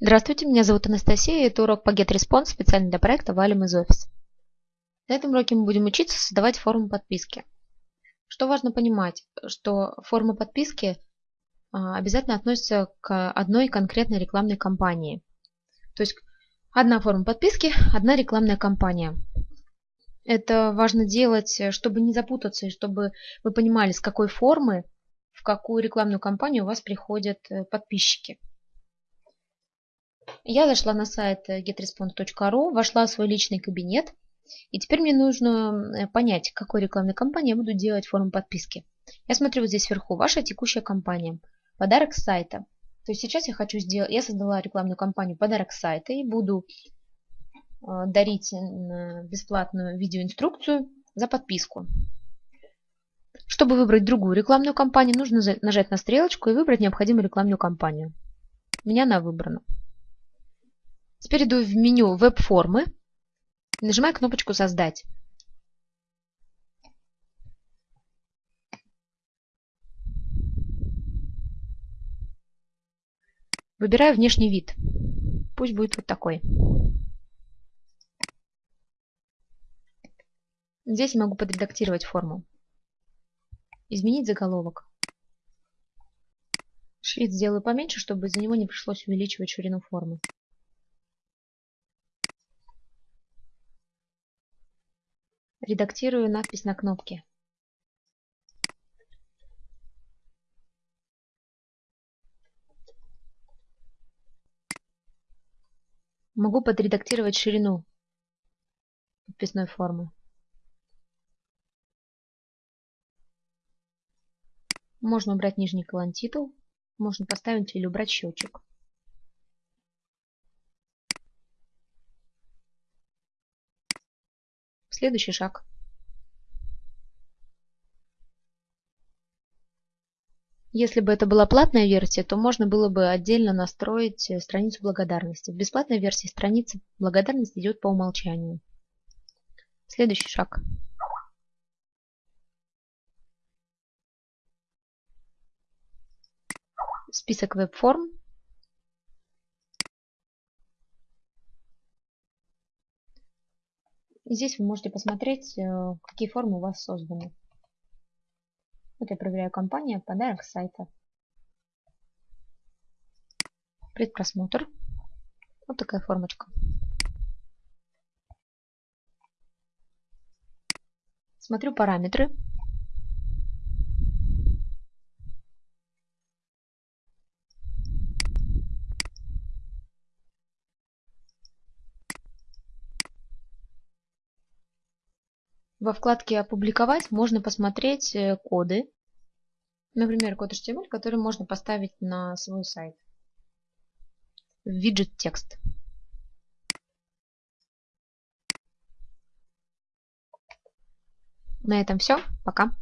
Здравствуйте, меня зовут Анастасия, и это урок по GetResponse специально для проекта Валим из офиса. На этом уроке мы будем учиться создавать форму подписки. Что важно понимать, что форма подписки а, обязательно относится к одной конкретной рекламной кампании. То есть одна форма подписки, одна рекламная кампания. Это важно делать, чтобы не запутаться, и чтобы вы понимали, с какой формы, в какую рекламную кампанию у вас приходят э, подписчики. Я зашла на сайт getresponse.ru, вошла в свой личный кабинет, и теперь мне нужно э, понять, какой рекламной кампании я буду делать форму подписки. Я смотрю вот здесь вверху, ваша текущая кампания, подарок с сайта. То есть сейчас я хочу сделать, я создала рекламную кампанию подарок с сайта и буду э, дарить бесплатную видеоинструкцию за подписку. Чтобы выбрать другую рекламную кампанию, нужно нажать на стрелочку и выбрать необходимую рекламную кампанию. У меня она выбрана. Теперь иду в меню «Веб-формы» нажимаю кнопочку «Создать». Выбираю внешний вид. Пусть будет вот такой. Здесь я могу подредактировать форму. Изменить заголовок. Шрифт сделаю поменьше, чтобы из-за него не пришлось увеличивать ширину формы. Редактирую надпись на кнопке. Могу подредактировать ширину подписной формы. Можно убрать нижний колон титул, можно поставить или убрать счетчик. Следующий шаг. Если бы это была платная версия, то можно было бы отдельно настроить э, страницу благодарности. В бесплатной версии страница благодарности идет по умолчанию. Следующий шаг. Список веб-форм. Здесь вы можете посмотреть, э, какие формы у вас созданы. Вот я проверяю компания, подарок сайта. Предпросмотр. Вот такая формочка. Смотрю параметры. Во вкладке «Опубликовать» можно посмотреть э, коды. Например, код HTML, который можно поставить на свой сайт. Виджет текст. На этом все. Пока.